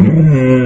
Mm-hmm.